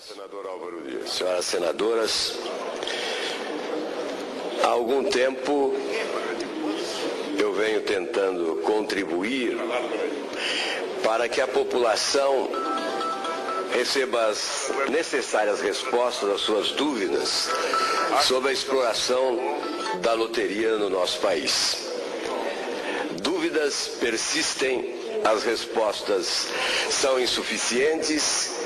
Senador Álvaro Dias. Senhoras senadoras, há algum tempo eu venho tentando contribuir para que a população receba as necessárias respostas às suas dúvidas sobre a exploração da loteria no nosso país. Dúvidas persistem, as respostas são insuficientes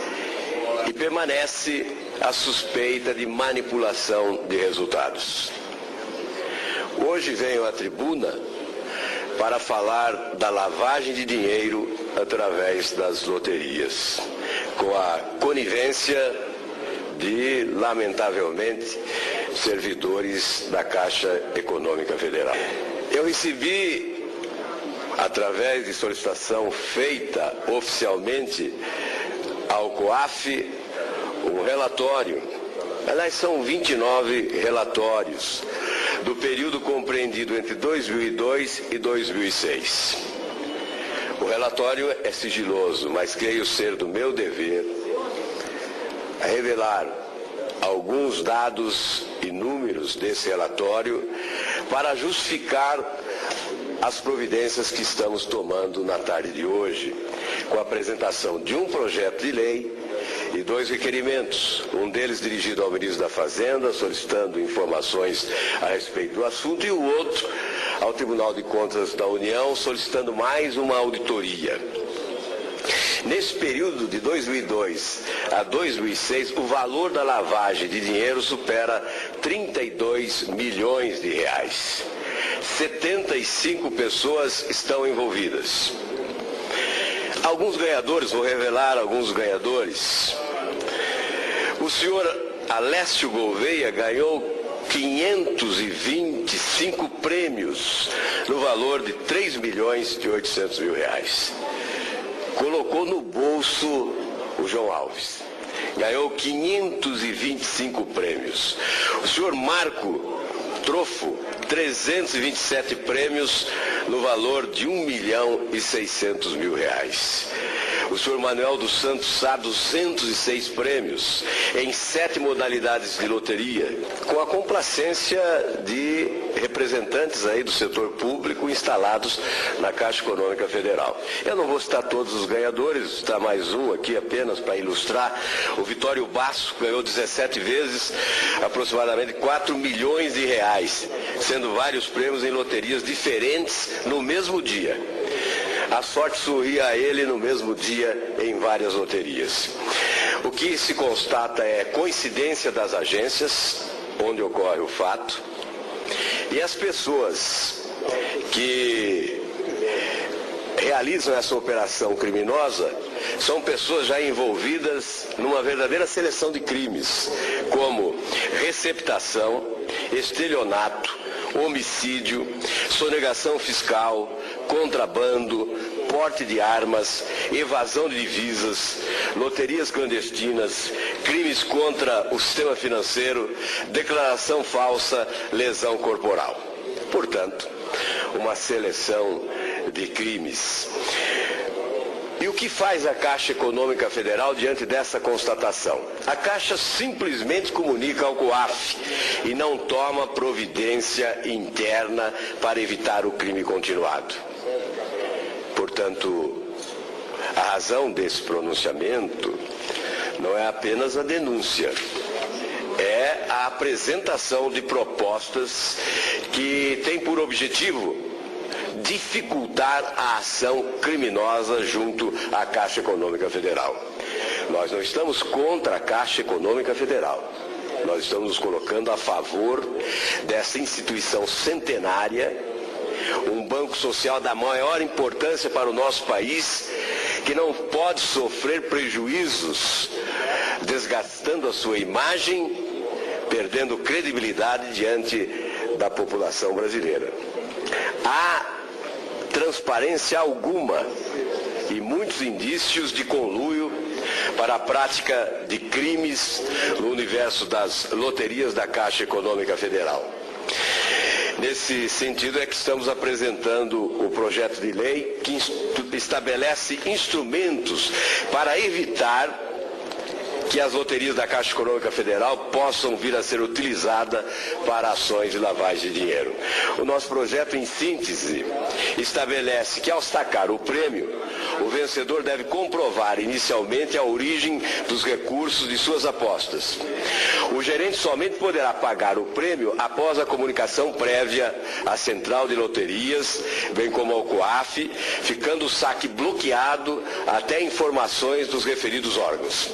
e permanece a suspeita de manipulação de resultados. Hoje venho à tribuna para falar da lavagem de dinheiro através das loterias, com a conivência de, lamentavelmente, servidores da Caixa Econômica Federal. Eu recebi, através de solicitação feita oficialmente ao COAF, um relatório. Aliás, são 29 relatórios do período compreendido entre 2002 e 2006. O relatório é sigiloso, mas creio ser do meu dever revelar alguns dados e números desse relatório para justificar as providências que estamos tomando na tarde de hoje, com a apresentação de um projeto de lei e dois requerimentos, um deles dirigido ao ministro da Fazenda, solicitando informações a respeito do assunto, e o outro ao Tribunal de Contas da União, solicitando mais uma auditoria. Nesse período de 2002 a 2006, o valor da lavagem de dinheiro supera 32 milhões de reais. 75 pessoas estão envolvidas. Alguns ganhadores, vou revelar alguns ganhadores. Senhor Alessio Gouveia ganhou 525 prêmios no valor de 3 milhões e 800 mil reais. Colocou no bolso o João Alves. Ganhou 525 prêmios. O senhor Marco Trofo, 327 prêmios no valor de 1 milhão e 600 mil reais. O senhor Manuel dos Santos Sá, 206 prêmios em sete modalidades de loteria, com a complacência de representantes aí do setor público instalados na Caixa Econômica Federal. Eu não vou citar todos os ganhadores, está mais um aqui apenas para ilustrar. O Vitório Basso ganhou 17 vezes, aproximadamente 4 milhões de reais, sendo vários prêmios em loterias diferentes no mesmo dia. A sorte sorria a ele no mesmo dia em várias loterias. O que se constata é coincidência das agências onde ocorre o fato e as pessoas que realizam essa operação criminosa são pessoas já envolvidas numa verdadeira seleção de crimes, como receptação, estelionato, homicídio, sonegação fiscal, contrabando, porte de armas, evasão de divisas, loterias clandestinas, crimes contra o sistema financeiro, declaração falsa, lesão corporal. Portanto, uma seleção de crimes. E o que faz a Caixa Econômica Federal diante dessa constatação? A Caixa simplesmente comunica ao COAF e não toma providência interna para evitar o crime continuado. Portanto, a razão desse pronunciamento não é apenas a denúncia, é a apresentação de propostas que têm por objetivo dificultar a ação criminosa junto à Caixa Econômica Federal. Nós não estamos contra a Caixa Econômica Federal. Nós estamos nos colocando a favor dessa instituição centenária, um banco social da maior importância para o nosso país, que não pode sofrer prejuízos, desgastando a sua imagem, perdendo credibilidade diante da população brasileira. Há transparência alguma e muitos indícios de conluio para a prática de crimes no universo das loterias da Caixa Econômica Federal. Nesse sentido é que estamos apresentando o projeto de lei que estabelece instrumentos para evitar que as loterias da Caixa Econômica Federal possam vir a ser utilizadas para ações de lavagem de dinheiro. O nosso projeto, em síntese, estabelece que ao sacar o prêmio, o vencedor deve comprovar inicialmente a origem dos recursos de suas apostas. O gerente somente poderá pagar o prêmio após a comunicação prévia à Central de Loterias, bem como ao COAF, ficando o saque bloqueado até informações dos referidos órgãos.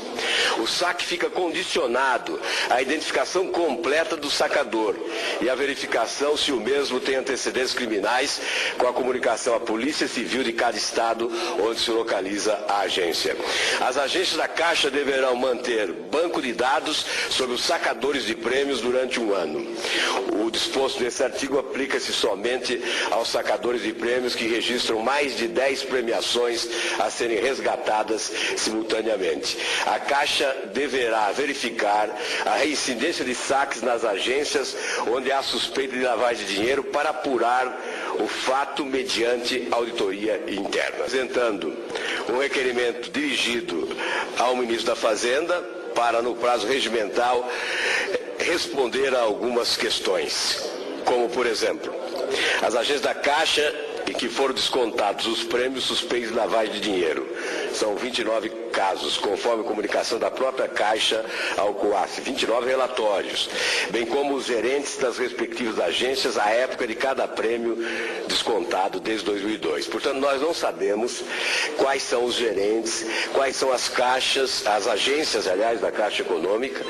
O saque fica condicionado à identificação completa do sacador e à verificação se o mesmo tem antecedentes criminais com a comunicação à Polícia Civil de cada estado onde se localiza a agência. As agências da Caixa deverão manter banco de dados sobre os sacadores de prêmios durante um ano. O disposto nesse artigo aplica-se somente aos sacadores de prêmios que registram mais de 10 premiações a serem resgatadas simultaneamente. A Caixa deverá verificar a reincidência de saques nas agências onde há suspeita de lavagem de dinheiro para apurar o fato mediante auditoria interna. Apresentando um requerimento dirigido ao ministro da Fazenda para, no prazo regimental, responder a algumas questões, como, por exemplo, as agências da Caixa em que foram descontados os prêmios suspeitos de lavagem de dinheiro. São 29 casos, conforme comunicação da própria Caixa ao COAF, 29 relatórios, bem como os gerentes das respectivas agências à época de cada prêmio descontado desde 2002. Portanto, nós não sabemos quais são os gerentes, quais são as caixas, as agências, aliás, da Caixa Econômica,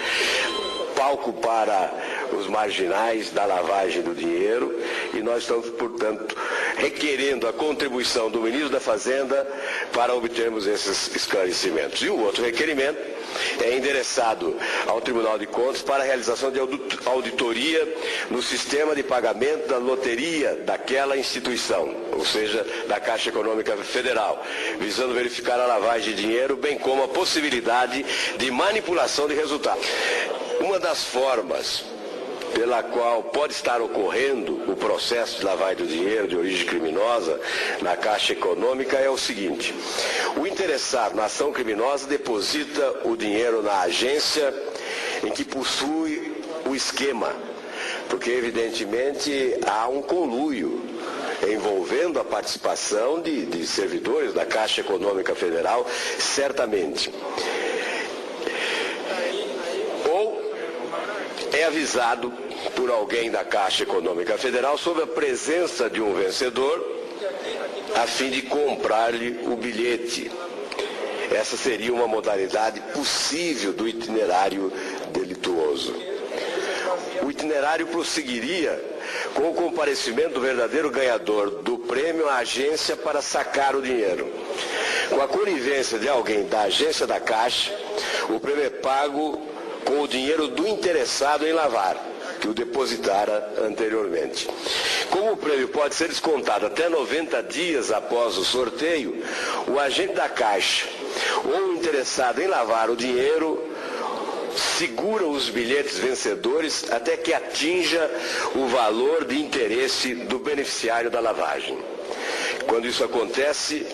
palco para os marginais da lavagem do dinheiro e nós estamos, portanto, requerendo a contribuição do ministro da Fazenda para obtermos esses esclarecimentos. E o outro requerimento é endereçado ao Tribunal de Contas para a realização de auditoria no sistema de pagamento da loteria daquela instituição, ou seja, da Caixa Econômica Federal, visando verificar a lavagem de dinheiro, bem como a possibilidade de manipulação de resultados. Uma das formas pela qual pode estar ocorrendo o processo de lavagem do dinheiro de origem criminosa na Caixa Econômica é o seguinte: o interessado na ação criminosa deposita o dinheiro na agência em que possui o esquema, porque evidentemente há um conluio envolvendo a participação de, de servidores da Caixa Econômica Federal, certamente. é avisado por alguém da Caixa Econômica Federal sobre a presença de um vencedor a fim de comprar-lhe o bilhete. Essa seria uma modalidade possível do itinerário delituoso. O itinerário prosseguiria com o comparecimento do verdadeiro ganhador do prêmio à agência para sacar o dinheiro. Com a conivência de alguém da agência da Caixa, o prêmio é pago com o dinheiro do interessado em lavar, que o depositara anteriormente. Como o prêmio pode ser descontado até 90 dias após o sorteio, o agente da Caixa ou o interessado em lavar o dinheiro segura os bilhetes vencedores até que atinja o valor de interesse do beneficiário da lavagem. Quando isso acontece,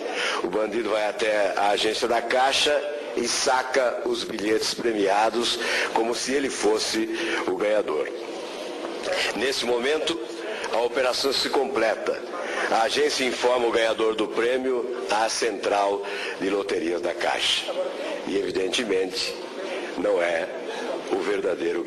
o bandido vai até a agência da Caixa e saca os bilhetes premiados como se ele fosse o ganhador. Nesse momento, a operação se completa. A agência informa o ganhador do prêmio à central de loterias da Caixa. E, evidentemente, não é o verdadeiro ganhador.